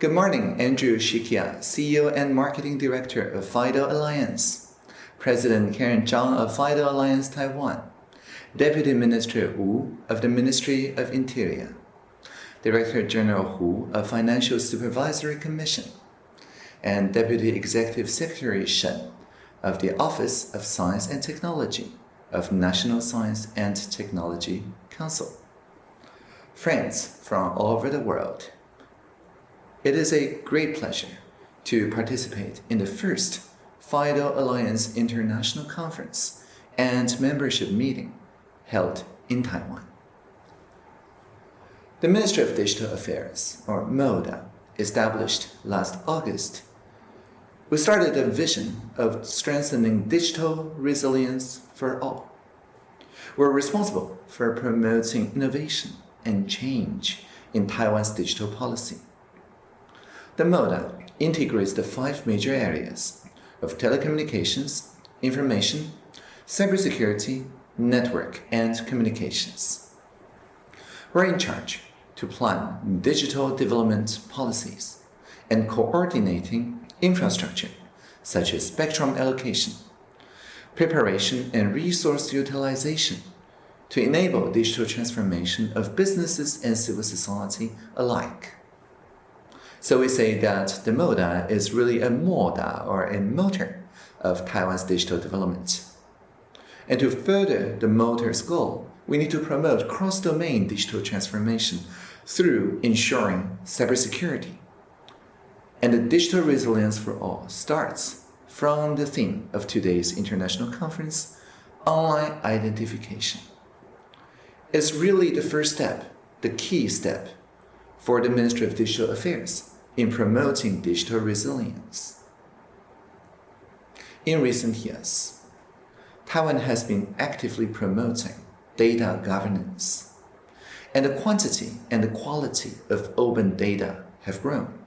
Good morning, Andrew Shikiar, CEO and Marketing Director of FIDO Alliance, President Karen Zhang of FIDO Alliance Taiwan, Deputy Minister Wu of the Ministry of Interior, Director General Hu of Financial Supervisory Commission, and Deputy Executive Secretary Shen of the Office of Science and Technology of National Science and Technology Council. Friends from all over the world, it is a great pleasure to participate in the first FIDO Alliance International Conference and membership meeting held in Taiwan. The Ministry of Digital Affairs, or MODA, established last August, we started a vision of strengthening digital resilience for all. We're responsible for promoting innovation and change in Taiwan's digital policy. The MODA integrates the five major areas of telecommunications, information, cybersecurity, network, and communications. We're in charge to plan digital development policies and coordinating infrastructure, such as spectrum allocation, preparation and resource utilization to enable digital transformation of businesses and civil society alike. So we say that the MODA is really a motor or a motor of Taiwan's digital development. And to further the motor's goal, we need to promote cross-domain digital transformation through ensuring cybersecurity. And the digital resilience for all starts from the theme of today's international conference, online identification. It's really the first step, the key step, for the Ministry of Digital Affairs in promoting digital resilience. In recent years, Taiwan has been actively promoting data governance, and the quantity and the quality of open data have grown,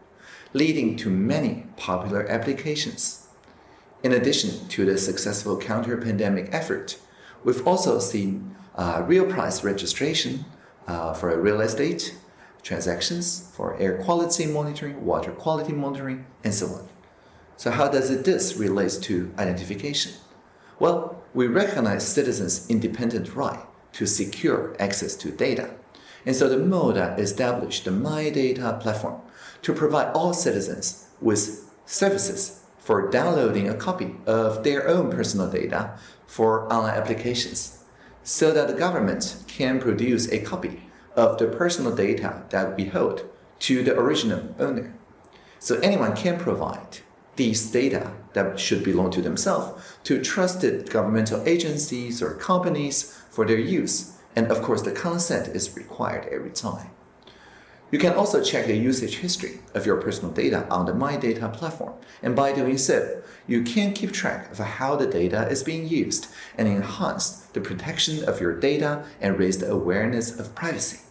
leading to many popular applications. In addition to the successful counter-pandemic effort, we've also seen uh, real price registration uh, for real estate, transactions for air quality monitoring, water quality monitoring, and so on. So how does this relate to identification? Well, we recognize citizens' independent right to secure access to data. And so the MODA established the My Data platform to provide all citizens with services for downloading a copy of their own personal data for online applications so that the government can produce a copy of the personal data that we hold to the original owner. So anyone can provide these data that should belong to themselves to trusted governmental agencies or companies for their use. And of course, the consent is required every time. You can also check the usage history of your personal data on the My Data platform. And by doing so, you can keep track of how the data is being used and enhance the protection of your data and raise the awareness of privacy.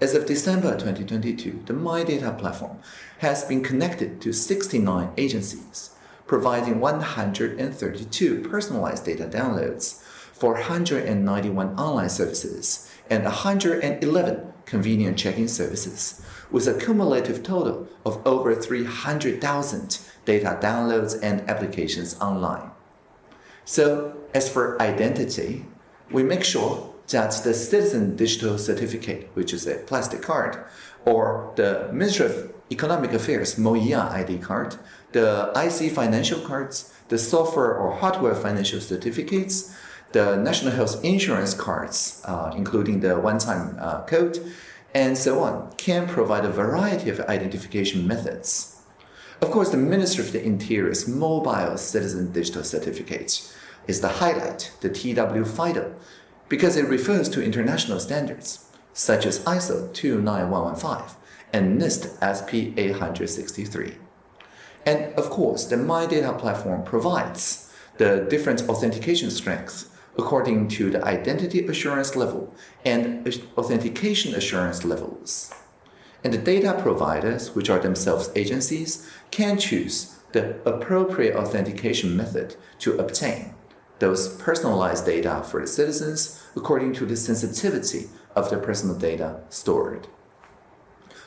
As of December 2022, the My Data platform has been connected to 69 agencies, providing 132 personalized data downloads, 491 online services, and 111 convenient check-in services, with a cumulative total of over 300,000 data downloads and applications online. So as for identity, we make sure that the Citizen Digital Certificate, which is a plastic card, or the Ministry of Economic Affairs MOEA ID card, the IC financial cards, the software or hardware financial certificates, the national health insurance cards, uh, including the one-time uh, code, and so on, can provide a variety of identification methods. Of course, the Ministry of the Interior's Mobile Citizen Digital Certificate is the highlight, the TW FIDO, because it refers to international standards, such as ISO 29115 and NIST SP 863. And of course, the My Data platform provides the different authentication strengths according to the identity assurance level and authentication assurance levels. And the data providers, which are themselves agencies, can choose the appropriate authentication method to obtain those personalized data for the citizens according to the sensitivity of the personal data stored.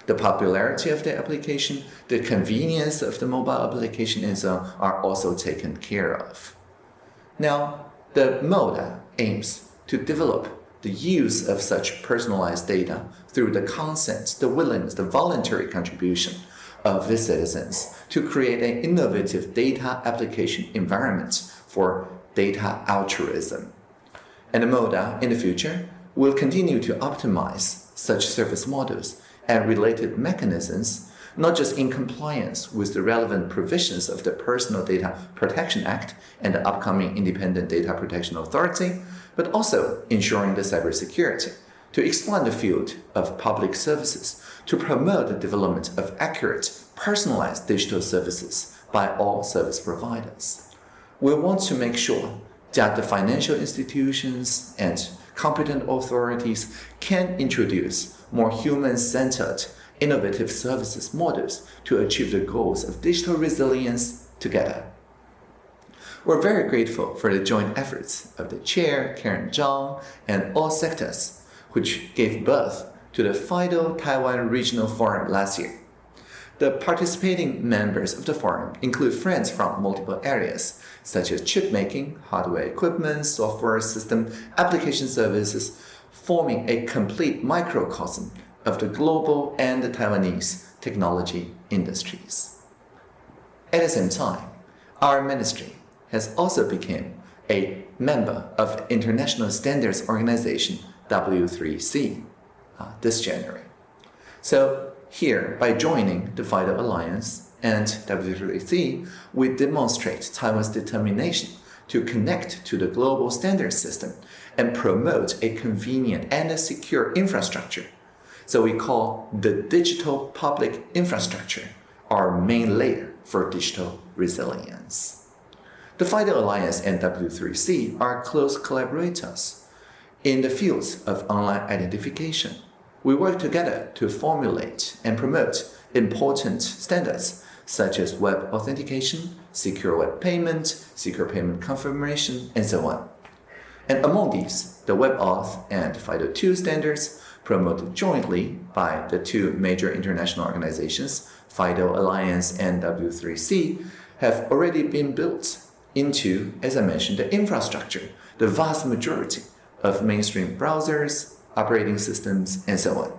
The popularity of the application, the convenience of the mobile application, and so on are also taken care of. Now, the MODA aims to develop the use of such personalized data through the consent, the willingness, the voluntary contribution of the citizens to create an innovative data application environment for data altruism. And MODA in the future will continue to optimize such service models and related mechanisms, not just in compliance with the relevant provisions of the Personal Data Protection Act and the upcoming Independent Data Protection Authority, but also ensuring the cybersecurity to expand the field of public services to promote the development of accurate, personalized digital services by all service providers. We want to make sure that the financial institutions and competent authorities can introduce more human-centered, innovative services models to achieve the goals of digital resilience together. We're very grateful for the joint efforts of the chair, Karen Zhang, and all sectors, which gave birth to the FIDO Taiwan Regional Forum last year. The participating members of the forum include friends from multiple areas, such as chip making, hardware equipment, software system, application services, forming a complete microcosm of the global and the Taiwanese technology industries. At the same time, our ministry has also become a member of International Standards Organization W3C uh, this January. So here, by joining the FIDO Alliance and W3C, we demonstrate Taiwan's determination to connect to the global standard system and promote a convenient and a secure infrastructure. So we call the digital public infrastructure our main layer for digital resilience. The FIDO Alliance and W3C are close collaborators in the fields of online identification. We work together to formulate and promote important standards such as web authentication, secure web payment, secure payment confirmation, and so on. And among these, the WebAuthn and FIDO2 standards promoted jointly by the two major international organizations, FIDO Alliance and W3C, have already been built into, as I mentioned, the infrastructure, the vast majority of mainstream browsers, operating systems, and so on.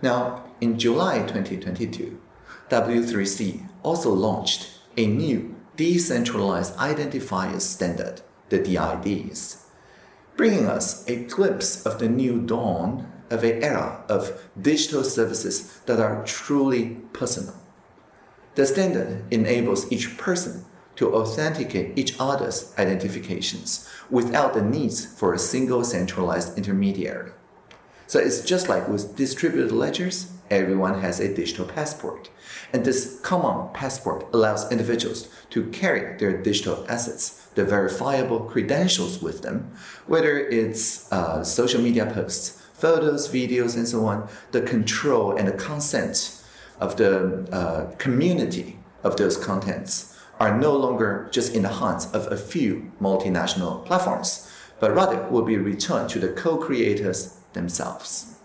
Now, in July 2022, W3C also launched a new decentralized identifier standard, the DIDs, bringing us a glimpse of the new dawn of an era of digital services that are truly personal. The standard enables each person to authenticate each other's identifications without the need for a single centralized intermediary. So it's just like with distributed ledgers, everyone has a digital passport. And this common passport allows individuals to carry their digital assets, the verifiable credentials with them, whether it's uh, social media posts, photos, videos, and so on, the control and the consent of the uh, community of those contents are no longer just in the hands of a few multinational platforms, but rather will be returned to the co-creators themselves.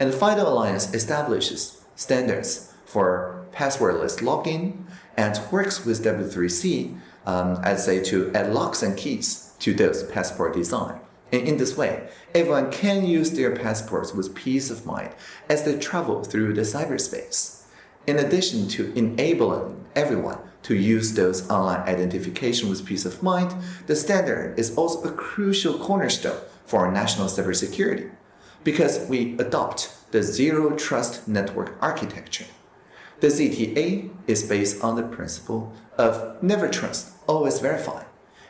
And the FIDO Alliance establishes standards for passwordless login and works with W3C, um, I'd say, to add locks and keys to those passport design. And in this way, everyone can use their passports with peace of mind as they travel through the cyberspace. In addition to enabling everyone to use those online identification with peace of mind, the standard is also a crucial cornerstone for our national cybersecurity because we adopt the Zero Trust Network architecture. The ZTA is based on the principle of never trust, always verify,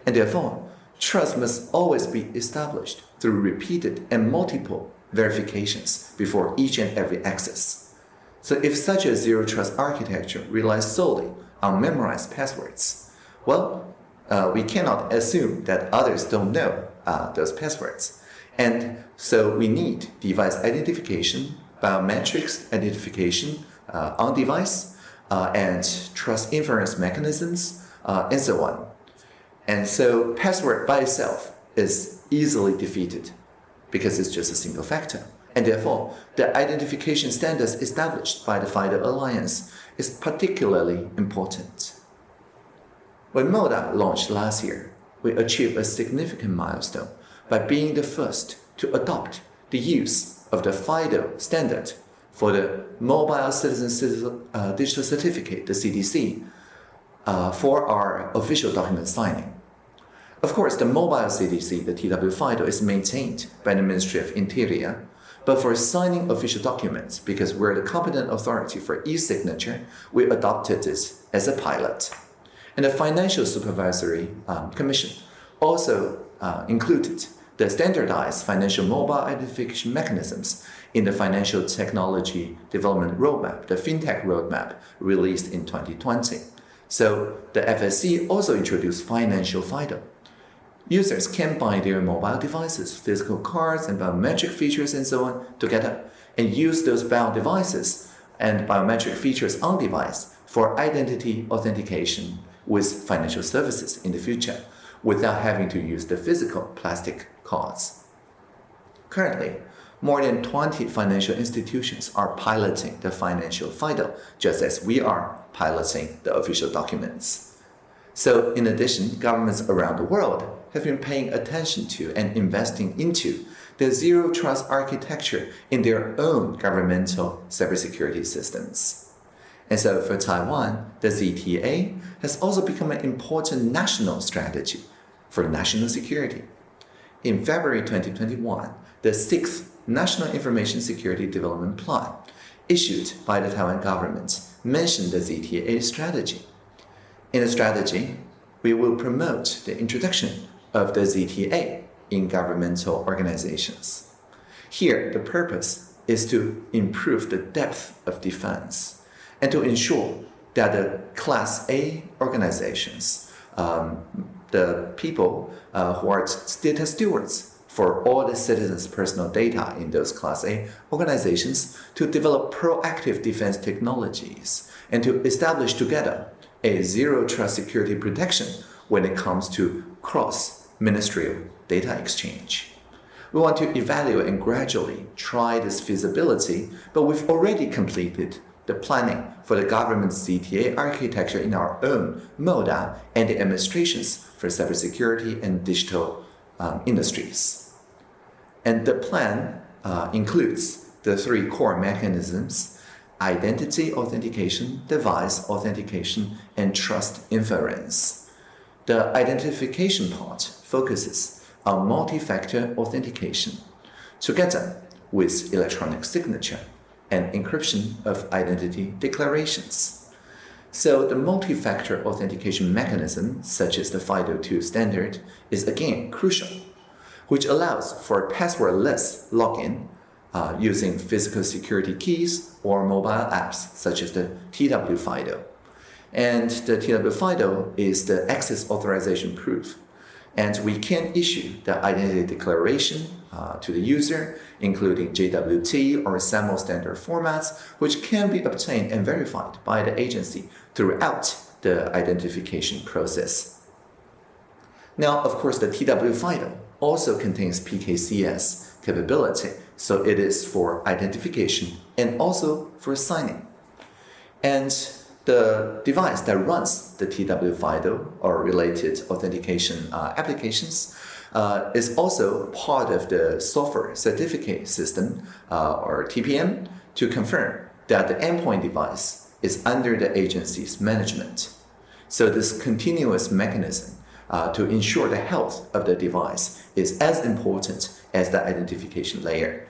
and therefore, trust must always be established through repeated and multiple verifications before each and every access. So if such a zero trust architecture relies solely on memorized passwords. Well, uh, we cannot assume that others don't know uh, those passwords. And so we need device identification, biometrics identification on device, uh, and trust inference mechanisms, uh, and so on. And so password by itself is easily defeated because it's just a single factor. and therefore the identification standards established by the FIDO Alliance is particularly important. When MODA launched last year, we achieved a significant milestone by being the first to adopt the use of the FIDO standard for the Mobile Citizen uh, Digital Certificate, the CDC, uh, for our official document signing. Of course, the mobile CDC, the TW FIDO, is maintained by the Ministry of Interior, but for signing official documents, because we're the competent authority for e-signature, we adopted this as a pilot. And the Financial Supervisory um, Commission also uh, included the standardized financial mobile identification mechanisms in the Financial Technology Development Roadmap, the FinTech Roadmap, released in 2020. So the FSC also introduced Financial FIDO. Users can buy their mobile devices, physical cards, and biometric features and so on together and use those bound devices and biometric features on device for identity authentication with financial services in the future without having to use the physical plastic cards. Currently, more than 20 financial institutions are piloting the financial FIDO, just as we are piloting the official documents. So in addition, governments around the world have been paying attention to and investing into the zero trust architecture in their own governmental cybersecurity systems. And so for Taiwan, the ZTA has also become an important national strategy for national security. In February 2021, the sixth National Information Security Development Plan, issued by the Taiwan government, mentioned the ZTA strategy. In the strategy, we will promote the introduction of the ZTA in governmental organizations. Here, the purpose is to improve the depth of defense and to ensure that the Class A organizations, um, the people uh, who are data stewards for all the citizens' personal data in those Class A organizations to develop proactive defense technologies and to establish together a zero trust security protection when it comes to cross-ministerial data exchange. We want to evaluate and gradually try this feasibility, but we've already completed the planning for the government's ZTA architecture in our own MODA and the administrations for cybersecurity and digital um, industries. And the plan uh, includes the three core mechanisms, identity authentication, device authentication, and trust inference. The identification part focuses on multi-factor authentication, together with electronic signature and encryption of identity declarations. So the multi-factor authentication mechanism, such as the FIDO2 standard, is again crucial which allows for passwordless login uh, using physical security keys or mobile apps such as the TW FIDO. And the TW FIDO is the access authorization proof. And we can issue the identity declaration uh, to the user, including JWT or SAML standard formats, which can be obtained and verified by the agency throughout the identification process. Now, of course, the TW FIDO also contains PKCS capability, so it is for identification and also for signing. And the device that runs the TW FIDO or related authentication uh, applications uh, is also part of the software certificate system uh, or TPM to confirm that the endpoint device is under the agency's management. So this continuous mechanism uh, to ensure the health of the device is as important as the identification layer.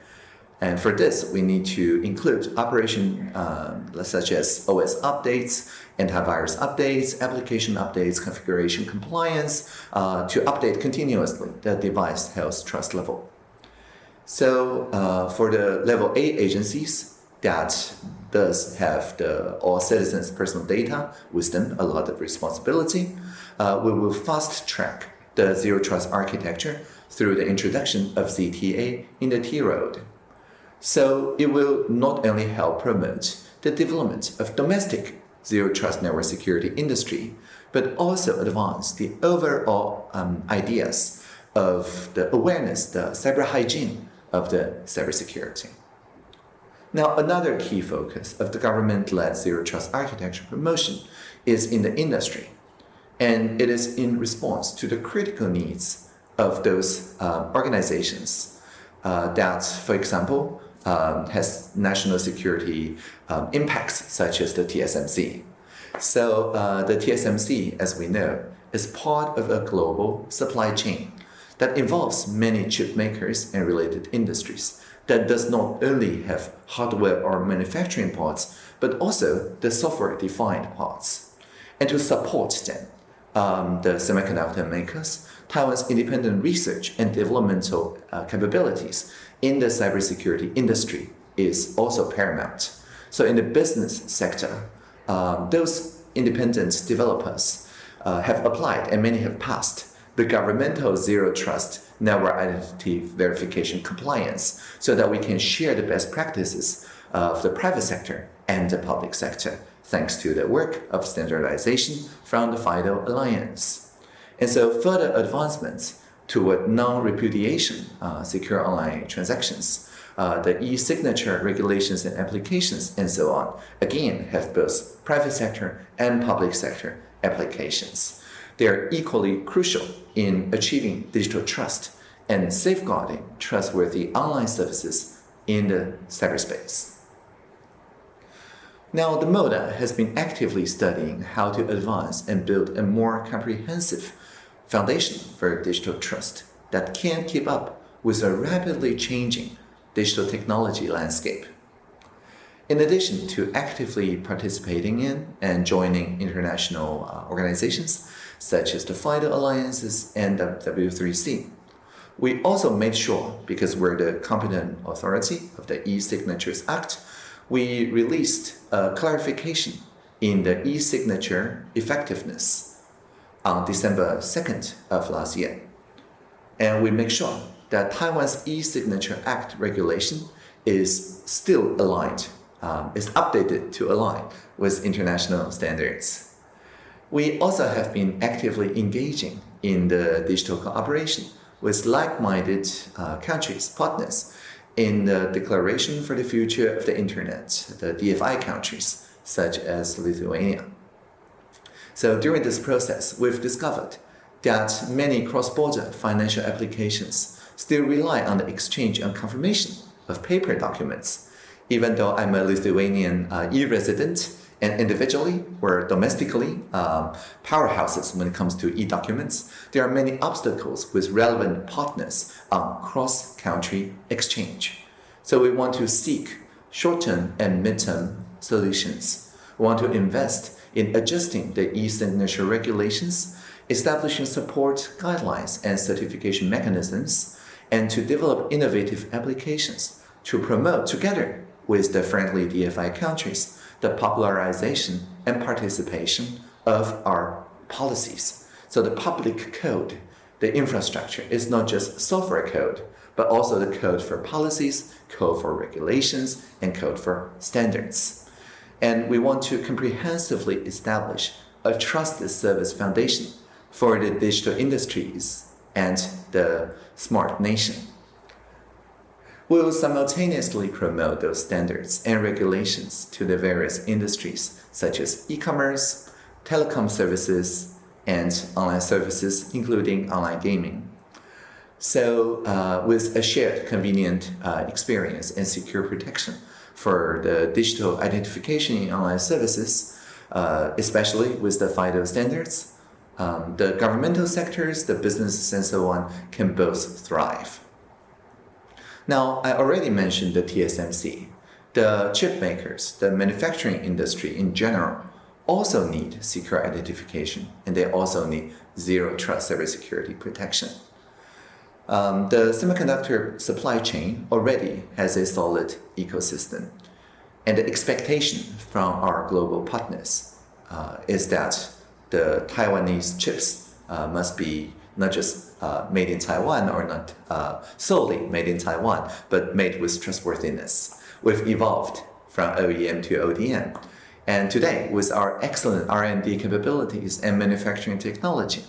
And for this, we need to include operation um, such as OS updates, antivirus updates, application updates, configuration compliance uh, to update continuously the device health trust level. So uh, for the level A agencies that does have the all citizens' personal data with them, a lot of responsibility, uh, we will fast track the zero trust architecture through the introduction of ZTA in the T-Road. So it will not only help promote the development of domestic zero trust network security industry, but also advance the overall um, ideas of the awareness, the cyber hygiene of the cybersecurity. Now, another key focus of the government-led zero trust architecture promotion is in the industry, and it is in response to the critical needs of those uh, organizations uh, that, for example, um, has national security um, impacts, such as the TSMC. So uh, the TSMC, as we know, is part of a global supply chain that involves many chip makers and related industries that does not only have hardware or manufacturing parts, but also the software-defined parts. And to support them, um, the semiconductor makers, Taiwan's independent research and developmental uh, capabilities in the cybersecurity industry is also paramount. So in the business sector, um, those independent developers uh, have applied and many have passed the governmental zero trust network identity verification compliance so that we can share the best practices of the private sector and the public sector thanks to the work of standardization from the FIDO Alliance. And so further advancements toward non-repudiation uh, secure online transactions, uh, the e-signature regulations and applications, and so on, again have both private sector and public sector applications. They are equally crucial in achieving digital trust and safeguarding trustworthy online services in the cyberspace. Now, the MODA has been actively studying how to advance and build a more comprehensive foundation for digital trust that can keep up with a rapidly changing digital technology landscape. In addition to actively participating in and joining international uh, organizations such as the FIDO Alliances and the W3C, we also made sure, because we're the competent authority of the e-signatures act, we released a clarification in the e-signature effectiveness on December 2nd of last year. And we make sure that Taiwan's e-signature act regulation is still aligned um, is updated to align with international standards. We also have been actively engaging in the digital cooperation with like-minded uh, countries, partners, in the Declaration for the Future of the Internet, the DFI countries, such as Lithuania. So during this process, we've discovered that many cross-border financial applications still rely on the exchange and confirmation of paper documents even though I'm a Lithuanian uh, e-resident and individually or domestically um, powerhouses when it comes to e-documents, there are many obstacles with relevant partners on cross-country exchange. So we want to seek short-term and mid-term solutions. We want to invest in adjusting the e-signature regulations, establishing support guidelines and certification mechanisms, and to develop innovative applications to promote together with the friendly DFI countries, the popularization and participation of our policies. So the public code, the infrastructure is not just software code, but also the code for policies, code for regulations, and code for standards. And we want to comprehensively establish a trusted service foundation for the digital industries and the smart nation will simultaneously promote those standards and regulations to the various industries such as e-commerce, telecom services, and online services, including online gaming. So uh, with a shared convenient uh, experience and secure protection for the digital identification in online services, uh, especially with the FIDO standards, um, the governmental sectors, the businesses, and so on can both thrive. Now, I already mentioned the TSMC. The chip makers, the manufacturing industry in general, also need secure identification, and they also need zero trust cybersecurity protection. Um, the semiconductor supply chain already has a solid ecosystem, and the expectation from our global partners uh, is that the Taiwanese chips uh, must be not just uh, made in Taiwan or not uh, solely made in Taiwan, but made with trustworthiness. We've evolved from OEM to ODM. And today, with our excellent R&D capabilities and manufacturing technology,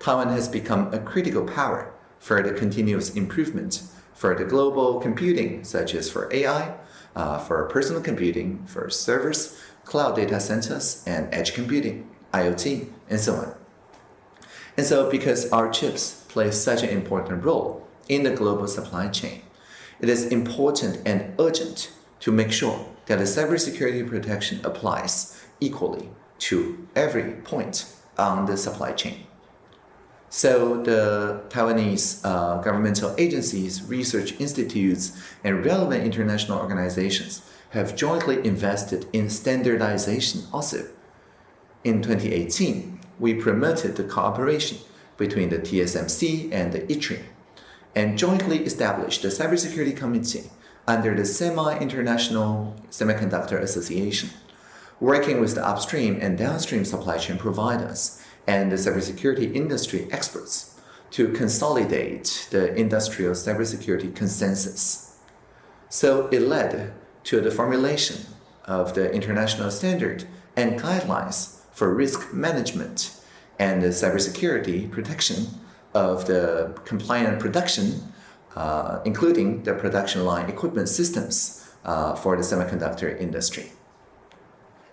Taiwan has become a critical power for the continuous improvement for the global computing, such as for AI, uh, for personal computing, for servers, cloud data centers, and edge computing, IoT, and so on. And so because our chips play such an important role in the global supply chain, it is important and urgent to make sure that the cybersecurity protection applies equally to every point on the supply chain. So the Taiwanese uh, governmental agencies, research institutes, and relevant international organizations have jointly invested in standardization also. In 2018, we promoted the cooperation between the TSMC and the ITRI and jointly established the Cybersecurity Committee under the Semi-International Semiconductor Association, working with the upstream and downstream supply chain providers and the cybersecurity industry experts to consolidate the industrial cybersecurity consensus. So it led to the formulation of the international standard and guidelines for risk management and the cybersecurity protection of the compliant production, uh, including the production line equipment systems uh, for the semiconductor industry.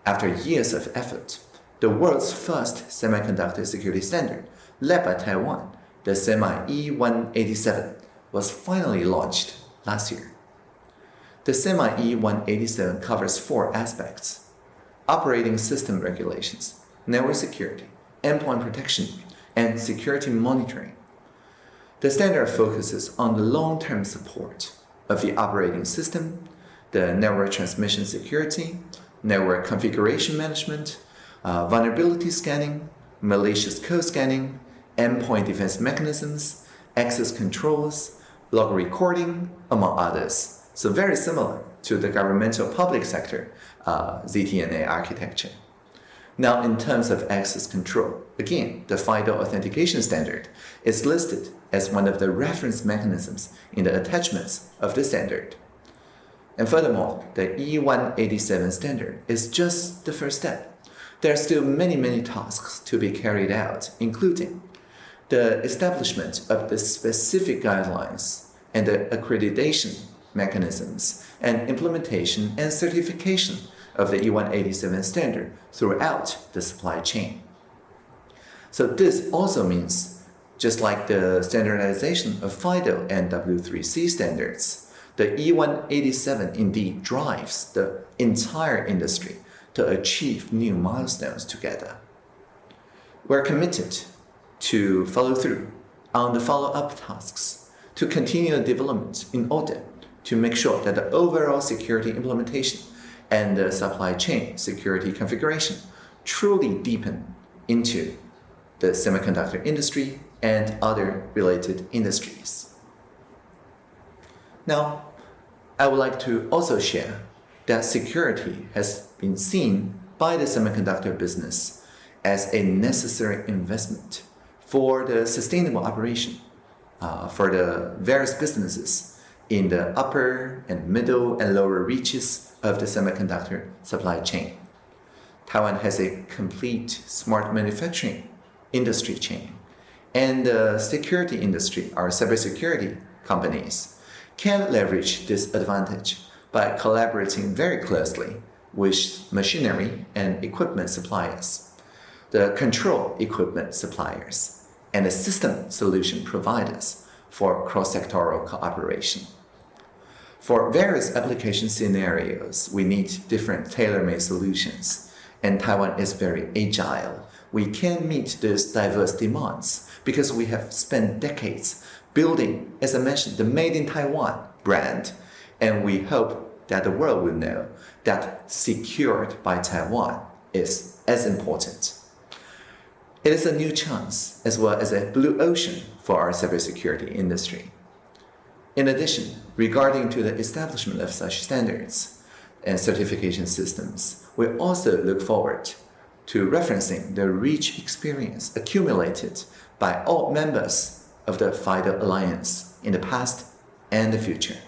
After years of effort, the world's first semiconductor security standard, led by Taiwan, the SEMI E187, was finally launched last year. The SEMI E187 covers four aspects operating system regulations, network security, endpoint protection, and security monitoring. The standard focuses on the long-term support of the operating system, the network transmission security, network configuration management, uh, vulnerability scanning, malicious code scanning, endpoint defense mechanisms, access controls, log recording, among others. So very similar to the governmental public sector uh, ZTNA architecture. Now, in terms of access control, again, the FIDO authentication standard is listed as one of the reference mechanisms in the attachments of the standard. And furthermore, the E187 standard is just the first step. There are still many, many tasks to be carried out, including the establishment of the specific guidelines and the accreditation mechanisms and implementation and certification of the E187 standard throughout the supply chain. So this also means, just like the standardization of FIDO and W3C standards, the E187 indeed drives the entire industry to achieve new milestones together. We're committed to follow through on the follow-up tasks to continue development in order to make sure that the overall security implementation and the supply chain security configuration truly deepen into the semiconductor industry and other related industries. Now, I would like to also share that security has been seen by the semiconductor business as a necessary investment for the sustainable operation uh, for the various businesses in the upper and middle and lower reaches of the semiconductor supply chain. Taiwan has a complete smart manufacturing industry chain, and the security industry, our cybersecurity companies, can leverage this advantage by collaborating very closely with machinery and equipment suppliers, the control equipment suppliers, and the system solution providers for cross-sectoral cooperation. For various application scenarios, we need different tailor-made solutions, and Taiwan is very agile. We can meet these diverse demands because we have spent decades building, as I mentioned, the Made in Taiwan brand, and we hope that the world will know that secured by Taiwan is as important. It is a new chance as well as a blue ocean for our cybersecurity industry. In addition, regarding to the establishment of such standards and certification systems, we also look forward to referencing the rich experience accumulated by all members of the FIDO Alliance in the past and the future.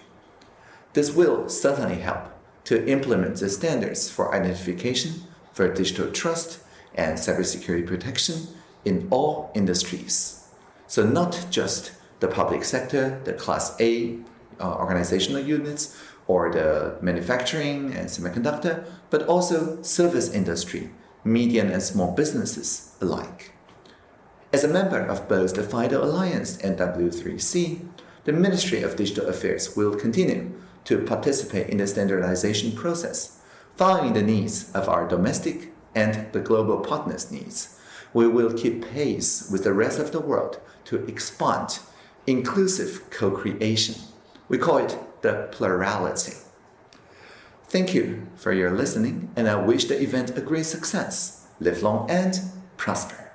This will certainly help to implement the standards for identification, for digital trust, and cybersecurity protection in all industries. So not just the public sector, the Class A uh, organizational units or the manufacturing and semiconductor, but also service industry, medium and small businesses alike. As a member of both the FIDO Alliance and W3C, the Ministry of Digital Affairs will continue to participate in the standardization process, following the needs of our domestic and the global partners' needs. We will keep pace with the rest of the world to expand inclusive co-creation. We call it the plurality. Thank you for your listening, and I wish the event a great success. Live long and prosper.